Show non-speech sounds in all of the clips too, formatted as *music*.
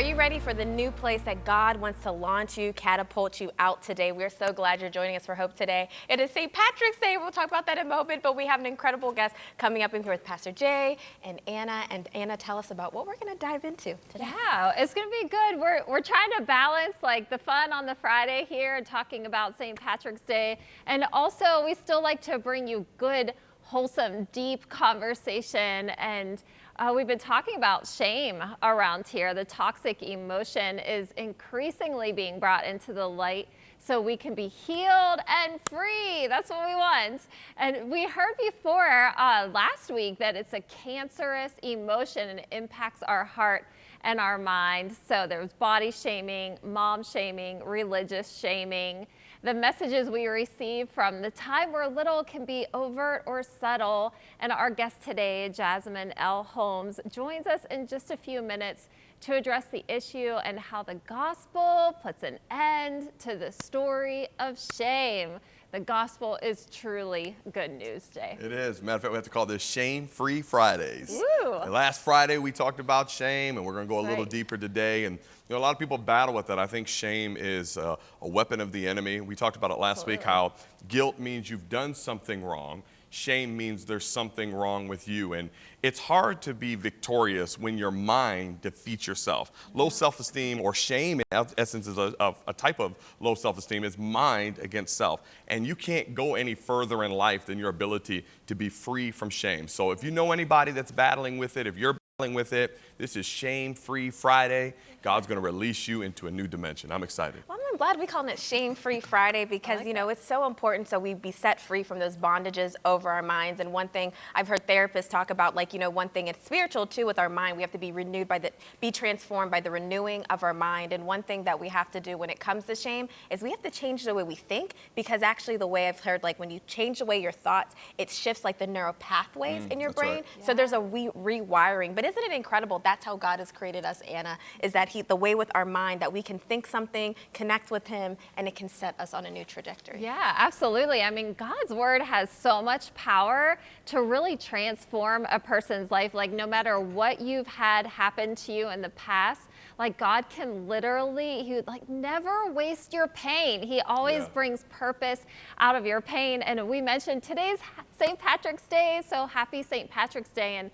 Are you ready for the new place that God wants to launch you, catapult you out today? We're so glad you're joining us for Hope today. It is St. Patrick's Day. We'll talk about that in a moment, but we have an incredible guest coming up in here with Pastor Jay and Anna. And Anna, tell us about what we're going to dive into today. Yeah, it's going to be good. We're, we're trying to balance like the fun on the Friday here and talking about St. Patrick's Day. And also, we still like to bring you good, wholesome, deep conversation and uh, we've been talking about shame around here. The toxic emotion is increasingly being brought into the light so we can be healed and free. That's what we want. And we heard before uh, last week that it's a cancerous emotion and impacts our heart and our mind. So there's body shaming, mom shaming, religious shaming. The messages we receive from the time we're little can be overt or subtle. And our guest today, Jasmine L. Holmes, joins us in just a few minutes to address the issue and how the gospel puts an end to the story of shame. The gospel is truly good news day. It is. Matter of fact, we have to call this Shame Free Fridays. Last Friday, we talked about shame, and we're going to go That's a little right. deeper today. And you know, a lot of people battle with that. I think shame is a, a weapon of the enemy. We talked about it last Absolutely. week how guilt means you've done something wrong shame means there's something wrong with you. And it's hard to be victorious when your mind defeats yourself. Low mm-hmm. self-esteem or shame, in essence, is a, a, type of low self-esteem, is mind against self. And you can't go any further in life than your ability to be free from shame. So if you know anybody that's battling with it, if you're battling with it, this is Shame Free Friday. God's going to release you into a new dimension. I'm excited. Well, I'm glad we call it Shame Free Friday because, like you know, that. it's so important so we be set free from those bondages over our minds. And one thing I've heard therapists talk about, like, you know, one thing it's spiritual too with our mind. We have to be renewed by the, be transformed by the renewing of our mind. And one thing that we have to do when it comes to shame is we have to change the way we think because actually the way I've heard, like, when you change the way your thoughts, it shifts like the neural pathways mm, in your brain. Right. Yeah. So there's a re rewiring. But isn't it incredible? That's how God has created us, Anna, is that he, the way with our mind that we can think something, connect with him, and it can set us on a new trajectory. Yeah, absolutely. I mean, God's word has so much power to really transform a person's life. Like no matter what you've had happen to you in the past, like God can literally, he would like never waste your pain. He always yeah. brings purpose out of your pain. And we mentioned today's St. Patrick's Day, so happy St. Patrick's Day. And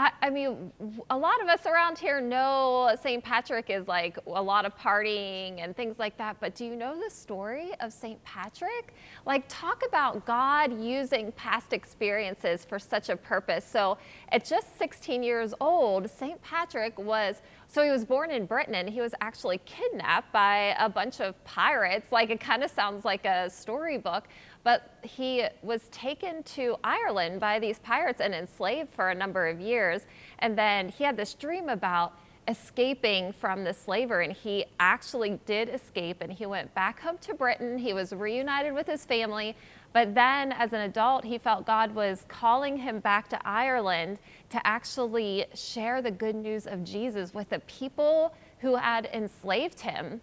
I, I, mean, a lot of us around here know St. Patrick is like a lot of partying and things like that, but do you know the story of St. Patrick? Like, talk about God using past experiences for such a purpose. So, at just 16 years old, St. Patrick was so he was born in Britain and he was actually kidnapped by a bunch of pirates. Like it kind of sounds like a storybook, but he was taken to Ireland by these pirates and enslaved for a number of years. And then he had this dream about escaping from the slaver and he actually did escape and he went back home to Britain. He was reunited with his family, but then as an adult, he felt God was calling him back to Ireland to actually share the good news of Jesus with the people who had enslaved him.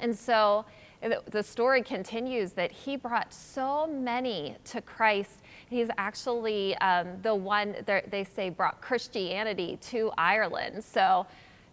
And so the story continues that he brought so many to Christ. He's actually um, the one, that they say, brought Christianity to Ireland. So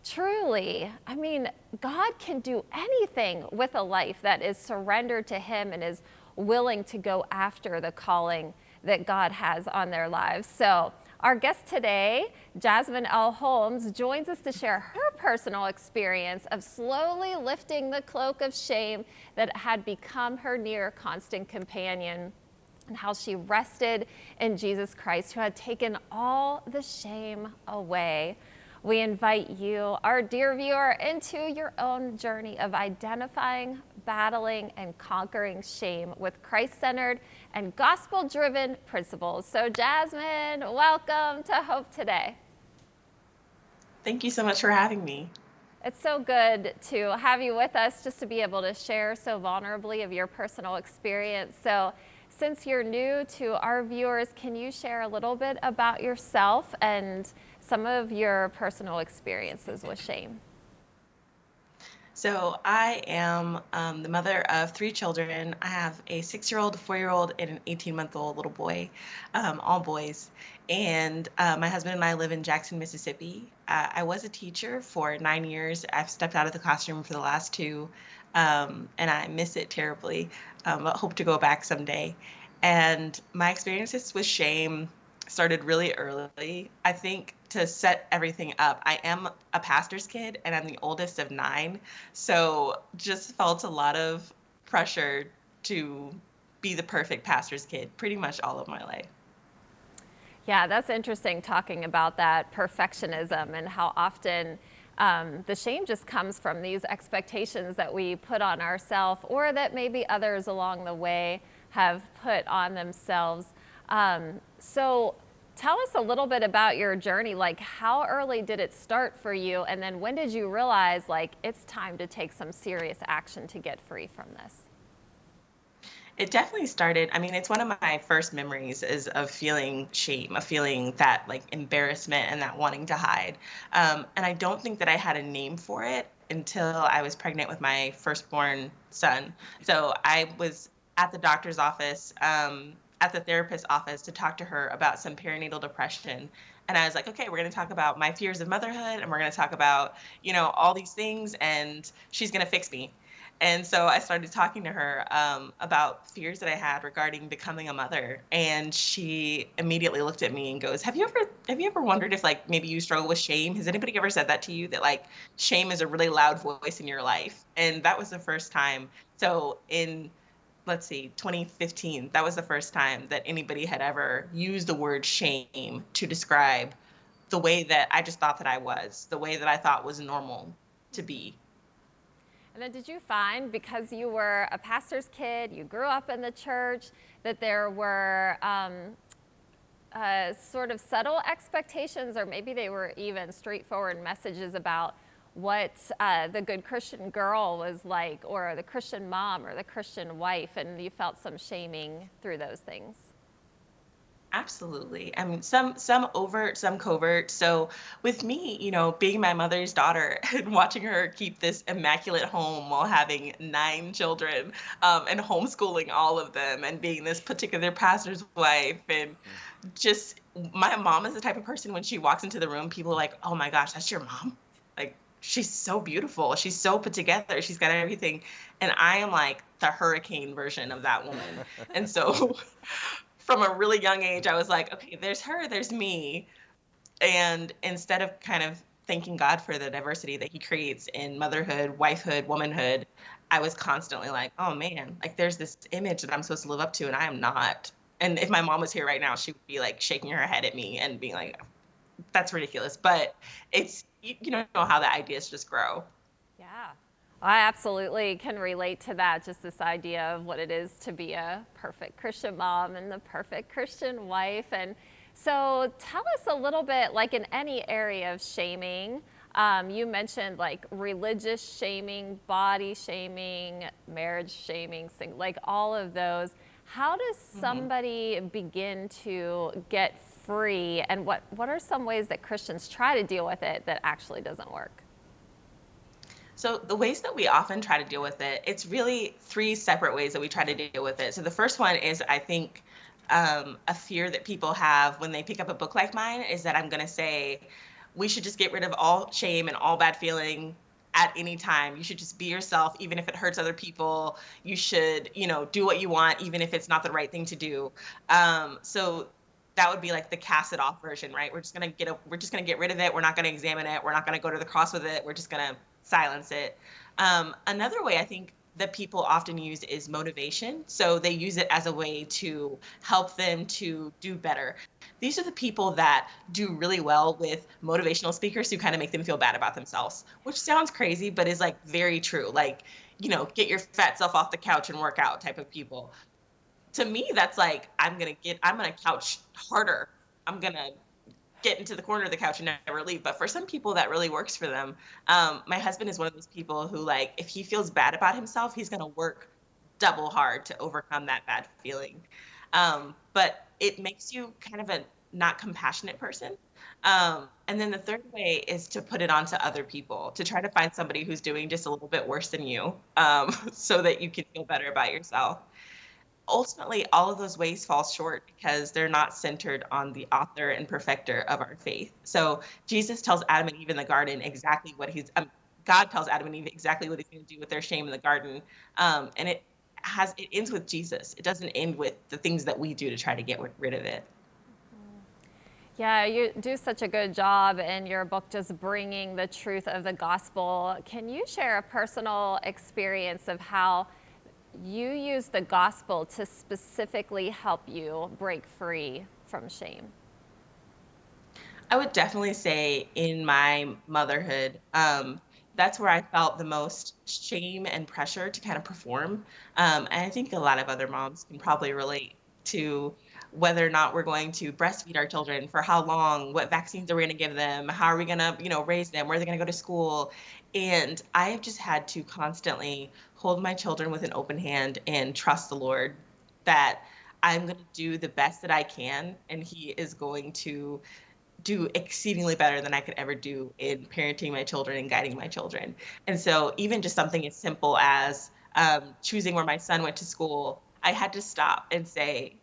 truly, I mean, God can do anything with a life that is surrendered to him and is willing to go after the calling that God has on their lives. So our guest today, Jasmine L. Holmes, joins us to share her personal experience of slowly lifting the cloak of shame that had become her near constant companion and how she rested in Jesus Christ, who had taken all the shame away. We invite you, our dear viewer, into your own journey of identifying, battling, and conquering shame with Christ-centered and gospel-driven principles. So Jasmine, welcome to Hope Today. Thank you so much for having me. It's so good to have you with us just to be able to share so vulnerably of your personal experience. So since you're new to our viewers, can you share a little bit about yourself and some of your personal experiences with shame. So I am um, the mother of three children. I have a six-year-old, four-year-old, and an 18-month-old little boy, um, all boys. And uh, my husband and I live in Jackson, Mississippi. Uh, I was a teacher for nine years. I've stepped out of the classroom for the last two, um, and I miss it terribly. Um, but hope to go back someday. And my experiences with shame started really early. I think to set everything up, I am a pastor's kid and I'm the oldest of nine. So just felt a lot of pressure to be the perfect pastor's kid pretty much all of my life. Yeah, that's interesting talking about that perfectionism and how often um, the shame just comes from these expectations that we put on ourselves or that maybe others along the way have put on themselves. Um, so tell us a little bit about your journey. Like how early did it start for you? And then when did you realize like it's time to take some serious action to get free from this? It definitely started. I mean, it's one of my first memories is of feeling shame, of feeling that like embarrassment and that wanting to hide. Um, and I don't think that I had a name for it until I was pregnant with my firstborn son. So I was at the doctor's office, um, at the therapist's office to talk to her about some perinatal depression. And I was like, okay, we're going to talk about my fears of motherhood and we're going to talk about, you know, all these things and she's going to fix me. And so I started talking to her um, about fears that I had regarding becoming a mother, and she immediately looked at me and goes, "Have you ever have you ever wondered if like maybe you struggle with shame? Has anybody ever said that to you that like shame is a really loud voice in your life?" And that was the first time. So in let's see, 2015, that was the first time that anybody had ever used the word shame to describe the way that I just thought that I was, the way that I thought was normal to be. And then did you find, because you were a pastor's kid, you grew up in the church, that there were um, uh, sort of subtle expectations, or maybe they were even straightforward messages about what uh, the good Christian girl was like, or the Christian mom, or the Christian wife, and you felt some shaming through those things? Absolutely. I mean, some some overt, some covert. So with me, you know, being my mother's daughter *laughs* and watching her keep this immaculate home while having nine children um, and homeschooling all of them and being this particular pastor's wife and just my mom is the type of person when she walks into the room, people are like, "Oh my gosh, that's your mom." She's so beautiful. She's so put together. She's got everything. And I am like the hurricane version of that woman. and so *laughs* from a really young age, I was like, okay, there's her, there's me. And instead of kind of thanking God for the diversity that He creates in motherhood, wifehood, womanhood, I was constantly like, oh man, like there's this image that I'm supposed to live up to, and I am not. And if my mom was here right now, she would be like shaking her head at me and being like, that's ridiculous. But it's, you, you know how the ideas just grow. Yeah. I absolutely can relate to that, just this idea of what it is to be a perfect Christian mom and the perfect Christian wife. And so tell us a little bit, like in any area of shaming, um, you mentioned like religious shaming, body shaming, marriage shaming, like all of those. How does mm-hmm. somebody mm-hmm. begin to get free and what, what are some ways that Christians try to deal with it that actually doesn't work? So the ways that we often try to deal with it, it's really three separate ways that we try to deal with it. So the first one is I think um, a fear that people have when they pick up a book like mine is that I'm going to say we should just get rid of all shame and all bad feeling at any time. You should just be yourself, even if it hurts other people. You should, you know, do what you want, even if it's not the right thing to do. Um, so that would be like the cast it off version, right? We're just gonna get a, we're just gonna get rid of it. We're not gonna examine it. We're not gonna go to the cross with it. We're just gonna silence it. Um, another way I think that people often use is motivation. So they use it as a way to help them to do better. These are the people that do really well with motivational speakers who kind of make them feel bad about themselves, which sounds crazy, but is like very true. Like, you know, get your fat self off the couch and work out type of people. To me, that's like, I'm going to get, I'm going to couch harder. I'm going to get into the corner of the couch and never leave. But for some people, that really works for them. Um, my husband is one of those people who, like, if he feels bad about himself, he's going to work double hard to overcome that bad feeling. Um, but it makes you kind of a not compassionate person. Um, and then the third way is to put it onto other people, to try to find somebody who's doing just a little bit worse than you um, *laughs* so that you can feel better about yourself. Ultimately, all of those ways fall short because they're not centered on the author and perfecter of our faith. So Jesus tells Adam and Eve in the garden exactly what he's, um, God tells Adam and Eve exactly what he's going to do with their shame in the garden. Um, and it has, it ends with Jesus. It doesn't end with the things that we do to try to get rid of it. Yeah, you do such a good job in your book just bringing the truth of the gospel. Can you share a personal experience of how you use the gospel to specifically help you break free from shame? I would definitely say in my motherhood, um, that's where I felt the most shame and pressure to kind of perform. Um, and I think a lot of other moms can probably relate to whether or not we're going to breastfeed our children for how long what vaccines are we going to give them how are we going to you know raise them where are they going to go to school and i have just had to constantly hold my children with an open hand and trust the lord that i'm going to do the best that i can and he is going to do exceedingly better than I could ever do in parenting my children and guiding my children. And so, even just something as simple as um, choosing where my son went to school, I had to stop and say,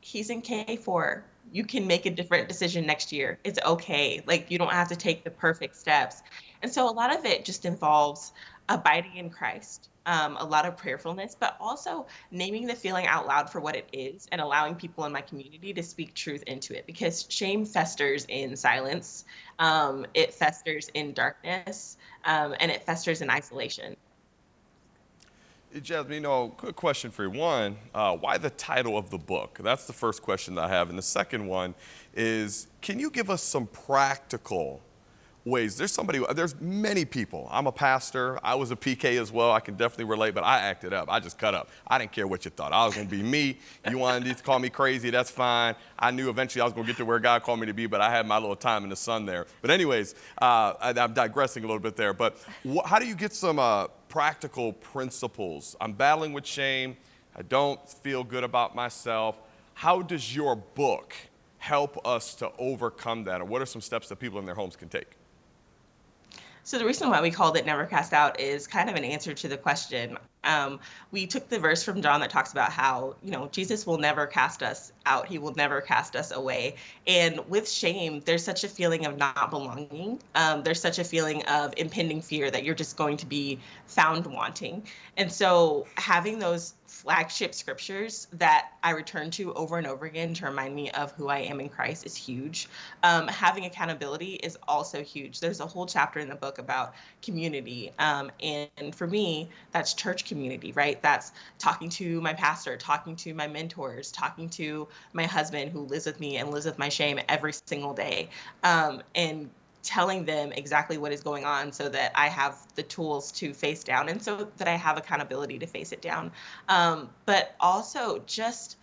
he's in K4. You can make a different decision next year. It's okay. Like you don't have to take the perfect steps. And so a lot of it just involves abiding in Christ, um, a lot of prayerfulness, but also naming the feeling out loud for what it is and allowing people in my community to speak truth into it because shame festers in silence, um, it festers in darkness, um, and it festers in isolation. Jasmine, you know, good question for you. One, uh, why the title of the book? That's the first question that I have. And the second one is, can you give us some practical ways? There's somebody, there's many people. I'm a pastor. I was a PK as well. I can definitely relate, but I acted up. I just cut up. I didn't care what you thought. I was going to be me. You wanted to call me crazy. That's fine. I knew eventually I was going to get to where God called me to be, but I had my little time in the sun there. But anyways, uh, I, am digressing a little bit there. But wh- how do you get some, uh, practical principles. I'm battling with shame. I don't feel good about myself. How does your book help us to overcome that? Or what are some steps that people in their homes can take? So the reason why we called it Never Cast Out is kind of an answer to the question. Um, we took the verse from John that talks about how, you know, Jesus will never cast us out. He will never cast us away. And with shame, there's such a feeling of not belonging. Um, there's such a feeling of impending fear that you're just going to be found wanting. And so having those flagship scriptures that I return to over and over again to remind me of who I am in Christ is huge. Um, having accountability is also huge. There's a whole chapter in the book about community. Um, and for me, that's church community, right? That's talking to my pastor, talking to my mentors, talking to my husband who lives with me and lives with my shame every single day. Um, and telling them exactly what is going on so that I have the tools to face down and so that I have accountability to face it down. Um, but also just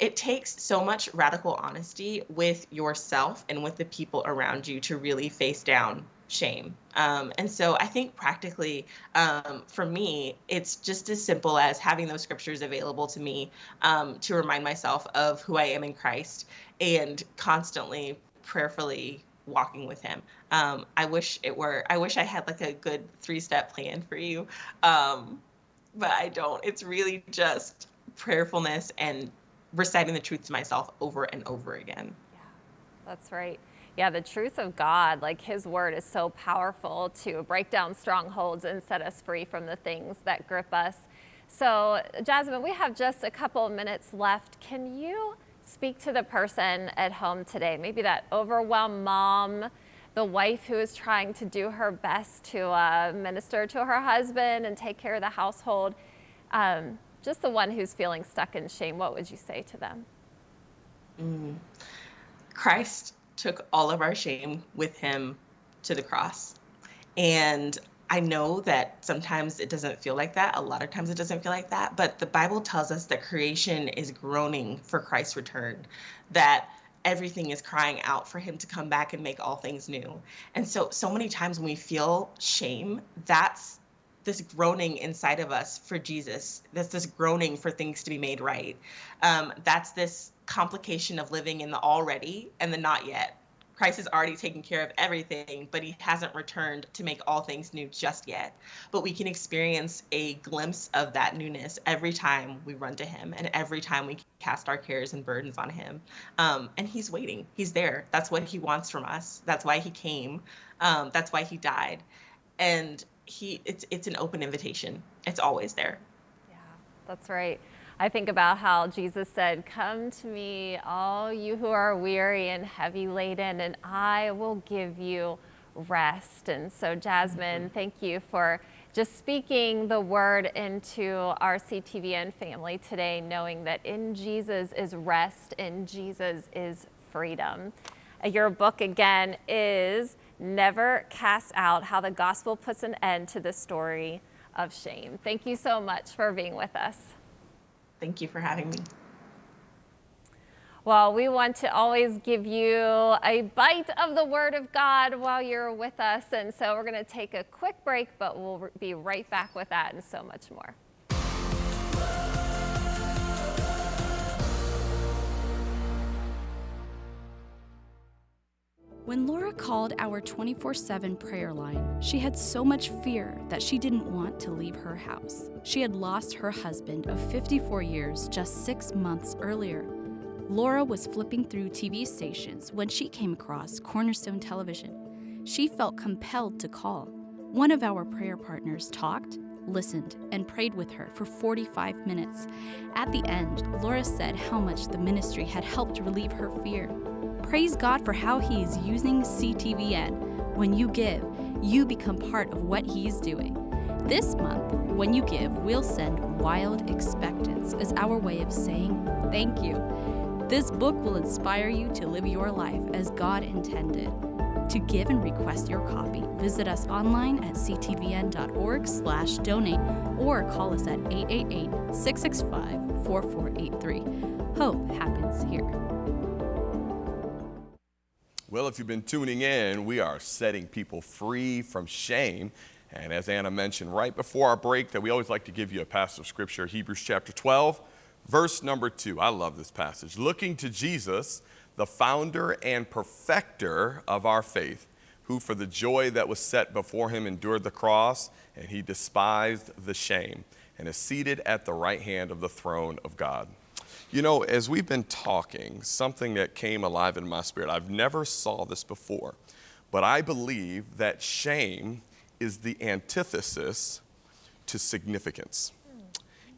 it takes so much radical honesty with yourself and with the people around you to really face down shame. Um, and so I think practically um, for me, it's just as simple as having those scriptures available to me um, to remind myself of who I am in Christ and constantly prayerfully walking with him. Um, I wish it were, I wish I had like a good three step plan for you. Um, but I don't. It's really just prayerfulness and reciting the truth to myself over and over again. Yeah, that's right. Yeah, the truth of God, like His word, is so powerful to break down strongholds and set us free from the things that grip us. So, Jasmine, we have just a couple of minutes left. Can you speak to the person at home today, maybe that overwhelmed mom, the wife who is trying to do her best to uh, minister to her husband and take care of the household, um, just the one who's feeling stuck in shame, what would you say to them? Mm. Christ took all of our shame with him to the cross. And I know that sometimes it doesn't feel like that. A lot of times it doesn't feel like that. But the Bible tells us that creation is groaning for Christ's return, that everything is crying out for him to come back and make all things new. And so, so many times when we feel shame, that's this groaning inside of us for Jesus. That's this groaning for things to be made right. Um, that's this complication of living in the already and the not yet. Christ has already taken care of everything, but he hasn't returned to make all things new just yet. But we can experience a glimpse of that newness every time we run to him and every time we cast our cares and burdens on him. Um, and he's waiting, he's there. That's what he wants from us. That's why he came, um, that's why he died. And he it's it's an open invitation. It's always there. Yeah, that's right. I think about how Jesus said, Come to me, all you who are weary and heavy laden, and I will give you rest. And so, Jasmine, mm-hmm. thank you for just speaking the word into our CTVN family today, knowing that in Jesus is rest, in Jesus is freedom. Your book again is Never Cast Out How the Gospel Puts an End to the Story of Shame. Thank you so much for being with us. Thank you for having me. Well, we want to always give you a bite of the Word of God while you're with us. And so we're going to take a quick break, but we'll be right back with that and so much more. When Laura called our 24 7 prayer line, she had so much fear that she didn't want to leave her house. She had lost her husband of 54 years just six months earlier. Laura was flipping through TV stations when she came across Cornerstone Television. She felt compelled to call. One of our prayer partners talked, listened, and prayed with her for 45 minutes. At the end, Laura said how much the ministry had helped relieve her fear. Praise God for how He is using CTVN. When you give, you become part of what He is doing. This month, when you give, we'll send Wild Expectance as our way of saying thank you. This book will inspire you to live your life as God intended. To give and request your copy, visit us online at ctvn.org/donate or call us at 888-665-4483. Hope happens here. Well, if you've been tuning in, we are setting people free from shame. And as Anna mentioned right before our break, that we always like to give you a passage of scripture, Hebrews chapter 12, verse number 2. I love this passage. Looking to Jesus, the founder and perfecter of our faith, who for the joy that was set before him endured the cross, and he despised the shame, and is seated at the right hand of the throne of God. You know, as we've been talking, something that came alive in my spirit, I've never saw this before, but I believe that shame is the antithesis to significance.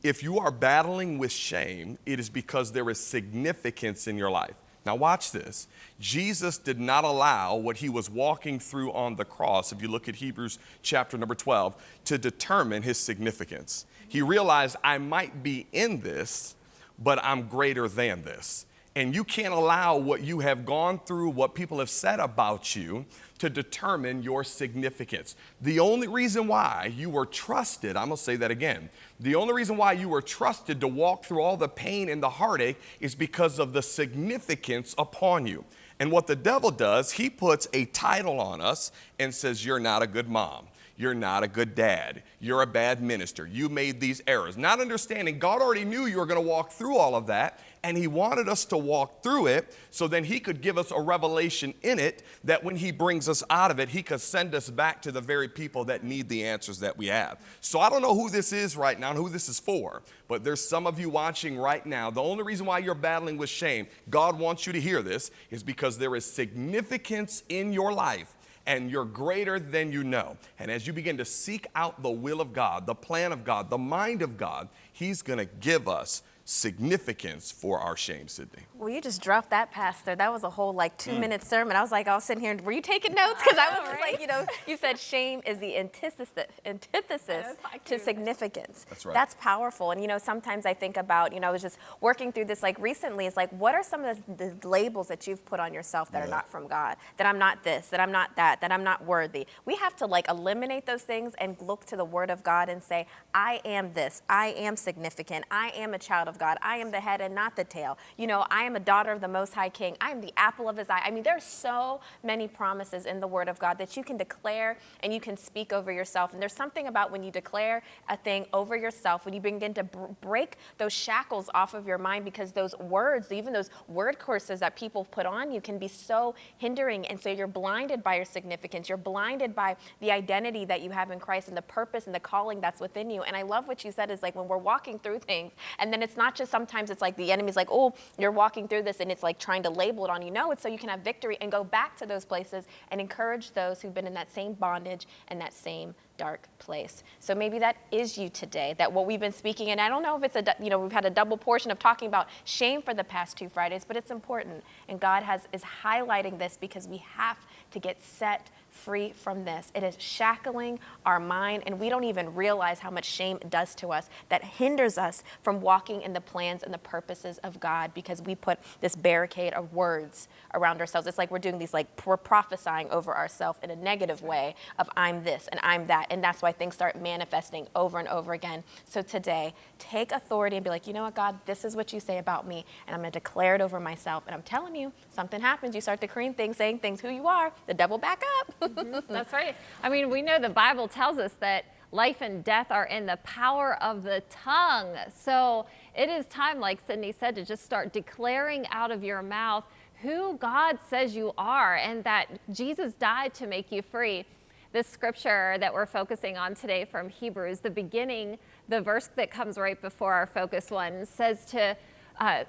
If you are battling with shame, it is because there is significance in your life. Now, watch this. Jesus did not allow what he was walking through on the cross, if you look at Hebrews chapter number 12, to determine his significance. He realized I might be in this, but I'm greater than this. And you can't allow what you have gone through, what people have said about you, to determine your significance. The only reason why you were trusted, I'm gonna say that again, the only reason why you were trusted to walk through all the pain and the heartache is because of the significance upon you. And what the devil does, he puts a title on us and says, You're not a good mom. You're not a good dad. You're a bad minister. You made these errors. Not understanding God already knew you were going to walk through all of that, and He wanted us to walk through it so then He could give us a revelation in it that when He brings us out of it, He could send us back to the very people that need the answers that we have. So I don't know who this is right now and who this is for, but there's some of you watching right now. The only reason why you're battling with shame, God wants you to hear this, is because there is significance in your life and you're greater than you know. And as you begin to seek out the will of God, the plan of God, the mind of God, He's going to give us significance for our shame, Sydney. Well, you just dropped that, Pastor. That was a whole like two mm. minute sermon. I was like, I was sitting here, and were you taking notes? Because I, I, *laughs* was right? like, you know, you said shame is the antithesis, antithesis to significance. That's right. That's powerful. And, you know, sometimes I think about, you know, I was just working through this like recently. It's like, what are some of the, the labels that you've put on yourself that yeah. are not from God? That I'm not this, that I'm not that, that I'm not worthy. We have to like eliminate those things and look to the Word of God and say, I am this, I am significant, I am a child of God. I am the head and not the tail. You know, I am a daughter of the Most High King. I am the apple of his eye. I mean, there's so many promises in the Word of God that you can declare and you can speak over yourself. And there's something about when you declare a thing over yourself, when you begin to break those shackles off of your mind because those words, even those word courses that people put on you, can be so hindering. And so you're blinded by your significance. You're blinded by the identity that you have in Christ and the purpose and the calling that's within you. And I love what you said is like when we're walking through things, and then it's not just sometimes it's like the enemy's like, oh, you're walking through this, and it's like trying to label it on you. No, it's so you can have victory and go back to those places and encourage those who've been in that same bondage and that same dark place. So maybe that is you today, that what we've been speaking, and I don't know if it's a, you know, we've had a double portion of talking about shame for the past two Fridays, but it's important. And God has, is highlighting this because we have to get set free from this. It is shackling our mind, and we don't even realize how much shame does to us that hinders us from walking in the plans and the purposes of God because we put this barricade of words around ourselves. It's like we're doing these, like, we're prophesying over ourselves in a negative way of I'm this and I'm that. And that's why things start manifesting over and over again. So today, take authority and be like, you know what, God, this is what you say about me, and I'm going to declare it over myself. And I'm telling you, something happens. You start decreeing things, saying things, who you are, the devil back up. Mm-hmm. *laughs* That's right. I mean, we know the Bible tells us that life and death are in the power of the tongue. So it is time, like Sydney said, to just start declaring out of your mouth who God says you are and that Jesus died to make you free. This scripture that we're focusing on today from Hebrews, the beginning, the verse that comes right before our focus one, says to uh,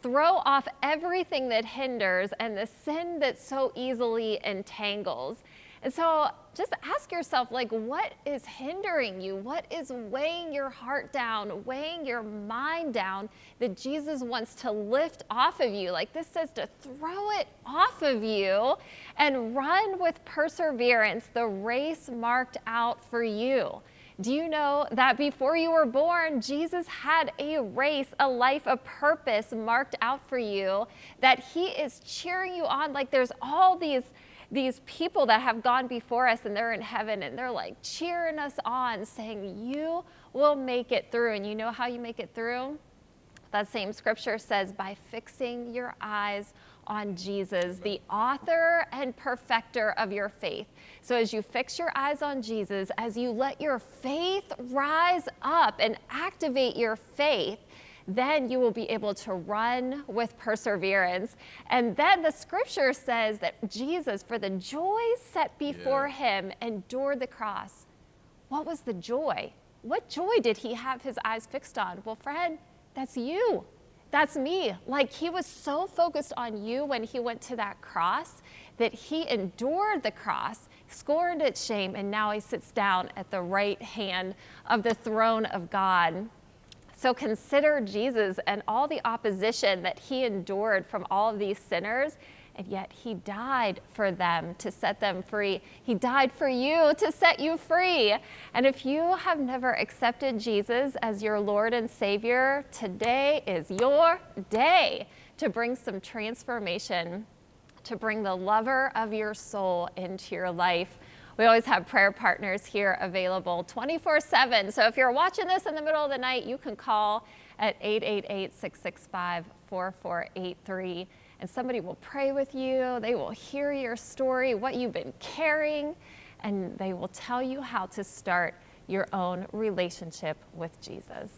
throw off everything that hinders and the sin that so easily entangles. And so just ask yourself, like, what is hindering you? What is weighing your heart down, weighing your mind down that Jesus wants to lift off of you? Like this says to throw it off of you and run with perseverance the race marked out for you. Do you know that before you were born, Jesus had a race, a life, a purpose marked out for you that he is cheering you on? Like there's all these these people that have gone before us and they're in heaven and they're like cheering us on, saying, You will make it through. And you know how you make it through? That same scripture says, by fixing your eyes on Jesus, the author and perfecter of your faith. So, as you fix your eyes on Jesus, as you let your faith rise up and activate your faith, then you will be able to run with perseverance. And then the scripture says that Jesus, for the joy set before yeah. him, endured the cross. What was the joy? What joy did he have his eyes fixed on? Well, friend, that's you. That's me. Like he was so focused on you when he went to that cross that he endured the cross, scorned its shame, and now he sits down at the right hand of the throne of God. So consider Jesus and all the opposition that he endured from all of these sinners, and yet he died for them to set them free. He died for you to set you free. And if you have never accepted Jesus as your Lord and Savior, today is your day to bring some transformation, to bring the lover of your soul into your life. We always have prayer partners here available 24 7. So if you're watching this in the middle of the night, you can call at 888 665 4483 and somebody will pray with you. They will hear your story, what you've been carrying, and they will tell you how to start your own relationship with Jesus.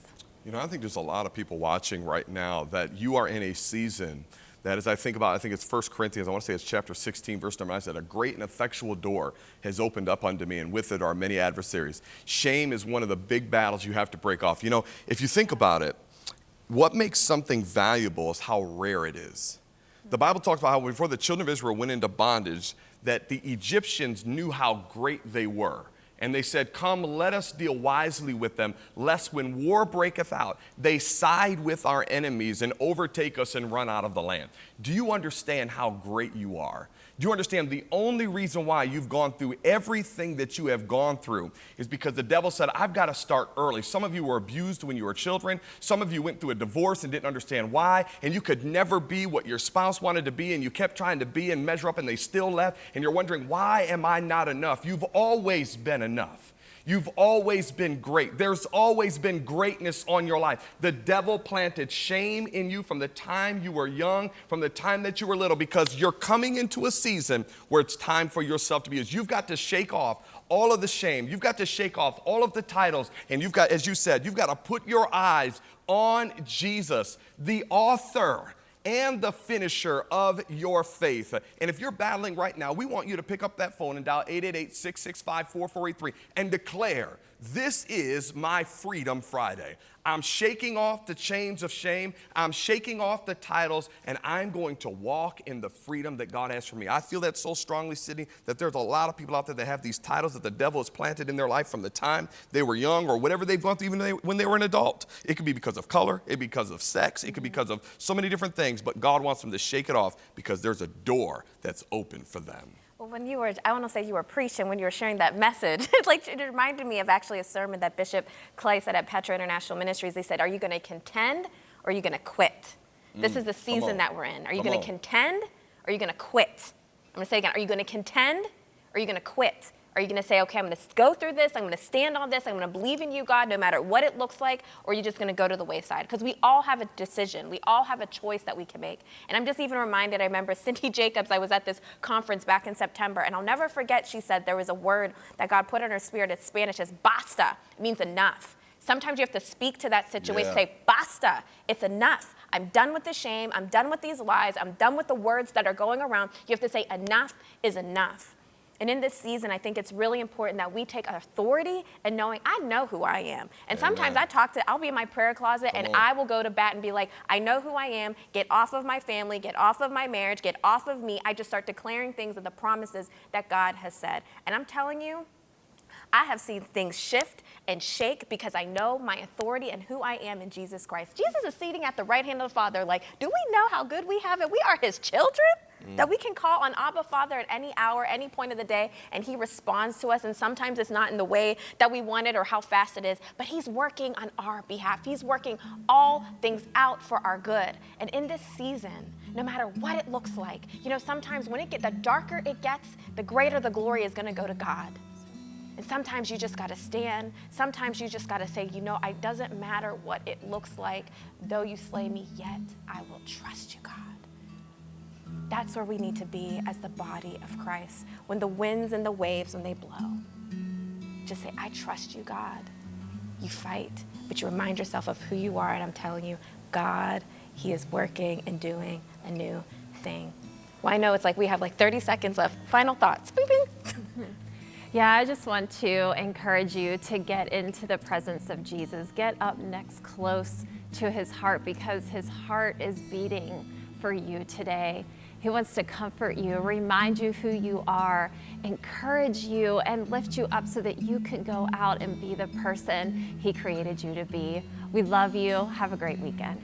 You know, I think there's a lot of people watching right now that you are in a season that as I think about, I think it's 1 Corinthians, I want to say it's chapter 16, verse number 9, said, A great and effectual door has opened up unto me, and with it are many adversaries. Shame is one of the big battles you have to break off. You know, if you think about it, what makes something valuable is how rare it is. The Bible talks about how before the children of Israel went into bondage, that the Egyptians knew how great they were. And they said, Come, let us deal wisely with them, lest when war breaketh out, they side with our enemies and overtake us and run out of the land. Do you understand how great you are? Do you understand the only reason why you've gone through everything that you have gone through is because the devil said, I've got to start early. Some of you were abused when you were children. Some of you went through a divorce and didn't understand why, and you could never be what your spouse wanted to be, and you kept trying to be and measure up, and they still left, and you're wondering, why am I not enough? You've always been enough. You've always been great. There's always been greatness on your life. The devil planted shame in you from the time you were young, from the time that you were little, because you're coming into a season where it's time for yourself to be used. You've got to shake off all of the shame. You've got to shake off all of the titles. And you've got, as you said, you've got to put your eyes on Jesus, the author and the finisher of your faith. And if you're battling right now, we want you to pick up that phone and dial 888 665 4483 and declare, This is my Freedom Friday. I'm shaking off the chains of shame. I'm shaking off the titles, and I'm going to walk in the freedom that God has for me. I feel that so strongly, Sydney, that there's a lot of people out there that have these titles that the devil has planted in their life from the time they were young or whatever they've gone through, even when they were an adult. It could be because of color, it could be because of sex, it could be because of so many different things, but God wants them to shake it off because there's a door that's open for them. Well, when you were, I want to say you were preaching when you were sharing that message. *laughs* like it reminded me of actually a sermon that Bishop Clay said at Petra International Ministries. He said, "Are you going to contend or are you going to quit? Mm, this is the season that we're in. Are you going to contend or are you going to quit? I'm going to say again, are you going to contend or are you going to quit? Are you going to say, okay, I'm going to go through this, I'm going to stand on this, I'm going to believe in you, God, no matter what it looks like, or are you just going to go to the wayside? Because we all have a decision. We all have a choice that we can make. And I'm just even reminded, I remember Cindy *laughs* Jacobs, I was at this conference back in September, and I'll never forget, she said there was a word that God put in her spirit. It's Spanish, it's basta. It means enough. Sometimes you have to speak to that situation, yeah. say, basta, it's enough. I'm done with the shame. I'm done with these lies. I'm done with the words that are going around. You have to say, enough is enough. And in this season, I think it's really important that we take authority and knowing I know who I am. And Amen. sometimes I talk to, I'll be in my prayer closet Come and on. I will go to bat and be like, I know who I am. Get off of my family, get off of my marriage, get off of me. I just start declaring things of the promises that God has said. And I'm telling you, I have seen things shift and shake because I know my authority and who I am in Jesus Christ. Jesus is seating at the right hand of the Father, like, do we know how good we have it? We are his children. That we can call on Abba Father at any hour, any point of the day, and He responds to us. And sometimes it's not in the way that we want it or how fast it is, but He's working on our behalf. He's working all things out for our good. And in this season, no matter what it looks like, you know, sometimes when it get the darker it gets, the greater the glory is going to go to God. And sometimes you just got to stand. Sometimes you just got to say, you know, it doesn't matter what it looks like. Though you slay me, yet I will trust you, God. That's where we need to be as the body of Christ. When the winds and the waves, when they blow, just say, I trust you, God. You fight, but you remind yourself of who you are. And I'm telling you, God, He is working and doing a new thing. Well, I know it's like we have like 30 seconds left. Final thoughts. Bing, bing. *laughs* Yeah, I just want to encourage you to get into the presence of Jesus. Get up next close to his heart because his heart is beating for you today. He wants to comfort you, remind you who you are, encourage you, and lift you up so that you can go out and be the person He created you to be. We love you. Have a great weekend.